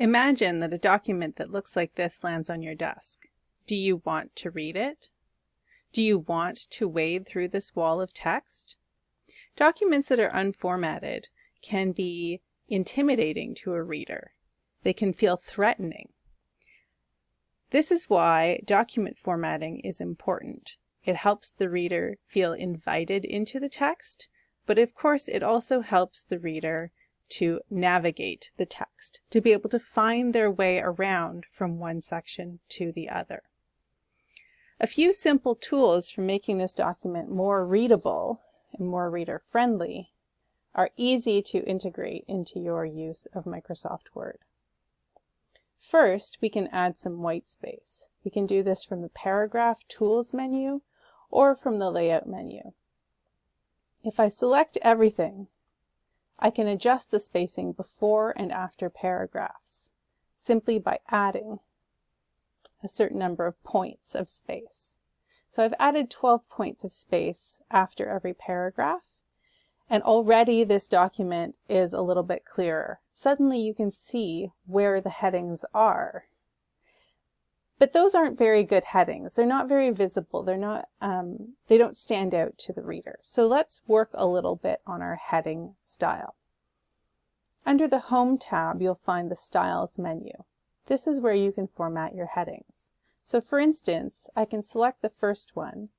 Imagine that a document that looks like this lands on your desk. Do you want to read it? Do you want to wade through this wall of text? Documents that are unformatted can be intimidating to a reader. They can feel threatening. This is why document formatting is important. It helps the reader feel invited into the text, but of course it also helps the reader to navigate the text, to be able to find their way around from one section to the other. A few simple tools for making this document more readable and more reader friendly are easy to integrate into your use of Microsoft Word. First, we can add some white space. We can do this from the Paragraph Tools menu or from the Layout menu. If I select everything, I can adjust the spacing before and after paragraphs simply by adding a certain number of points of space. So I've added 12 points of space after every paragraph, and already this document is a little bit clearer. Suddenly you can see where the headings are. But those aren't very good headings. They're not very visible. They're not, um, they don't stand out to the reader. So let's work a little bit on our heading style. Under the Home tab, you'll find the Styles menu. This is where you can format your headings. So for instance, I can select the first one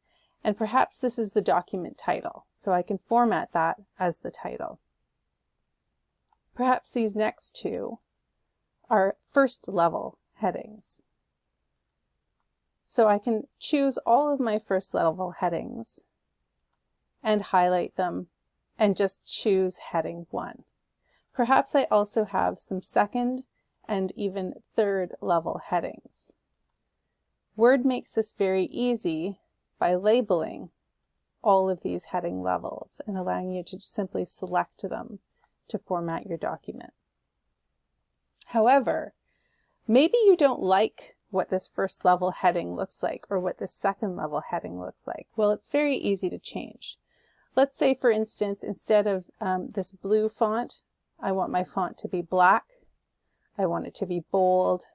and perhaps this is the document title, so I can format that as the title. Perhaps these next two are first level headings. So I can choose all of my first level headings and highlight them and just choose heading 1. Perhaps I also have some second and even third level headings. Word makes this very easy by labeling all of these heading levels and allowing you to simply select them to format your document. However, maybe you don't like what this first level heading looks like or what this second level heading looks like. Well, it's very easy to change. Let's say, for instance, instead of um, this blue font, I want my font to be black. I want it to be bold,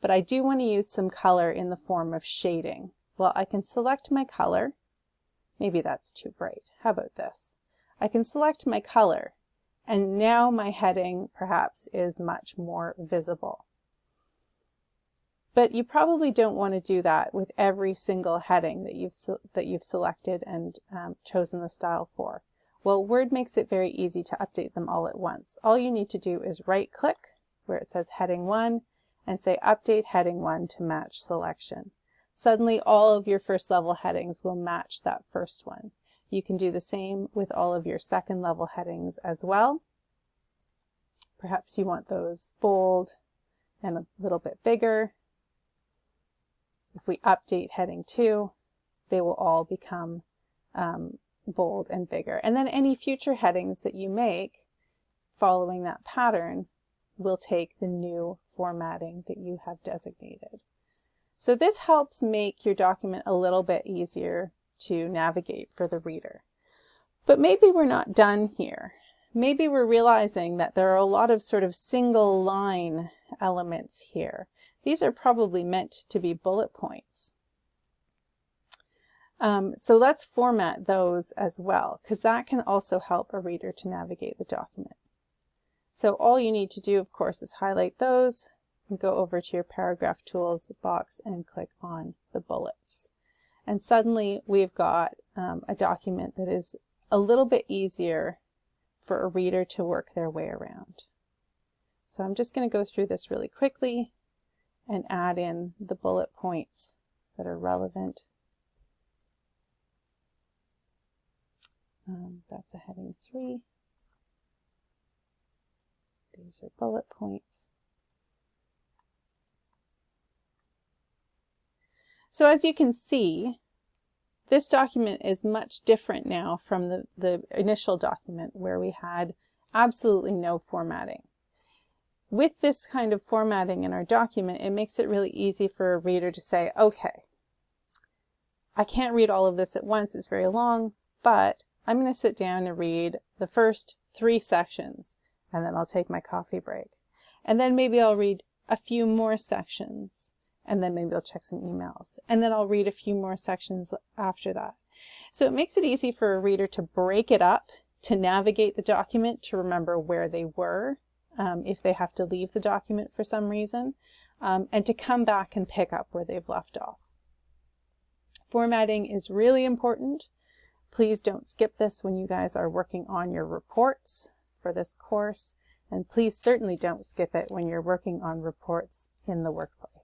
but I do want to use some color in the form of shading. Well, I can select my color. Maybe that's too bright. How about this? I can select my color, and now my heading perhaps is much more visible. But you probably don't want to do that with every single heading that you've, that you've selected and um, chosen the style for. Well, Word makes it very easy to update them all at once. All you need to do is right click where it says heading 1 and say update heading 1 to match selection suddenly all of your first level headings will match that first one. You can do the same with all of your second level headings as well. Perhaps you want those bold and a little bit bigger. If we update heading 2, they will all become um, bold and bigger. And then any future headings that you make following that pattern will take the new formatting that you have designated. So this helps make your document a little bit easier to navigate for the reader. But maybe we're not done here. Maybe we're realizing that there are a lot of sort of single line elements here. These are probably meant to be bullet points. Um, so let's format those as well, because that can also help a reader to navigate the document. So all you need to do, of course, is highlight those, and go over to your paragraph tools box and click on the bullets. And suddenly we've got um, a document that is a little bit easier for a reader to work their way around. So I'm just going to go through this really quickly and add in the bullet points that are relevant. Um, that's a heading 3. These are bullet points. So as you can see, this document is much different now from the, the initial document where we had absolutely no formatting. With this kind of formatting in our document, it makes it really easy for a reader to say, okay, I can't read all of this at once, it's very long, but I'm going to sit down and read the first three sections, and then I'll take my coffee break. And then maybe I'll read a few more sections and then maybe I'll check some emails. And then I'll read a few more sections after that. So it makes it easy for a reader to break it up, to navigate the document, to remember where they were um, if they have to leave the document for some reason, um, and to come back and pick up where they've left off. Formatting is really important. Please don't skip this when you guys are working on your reports for this course. And please certainly don't skip it when you're working on reports in the workplace.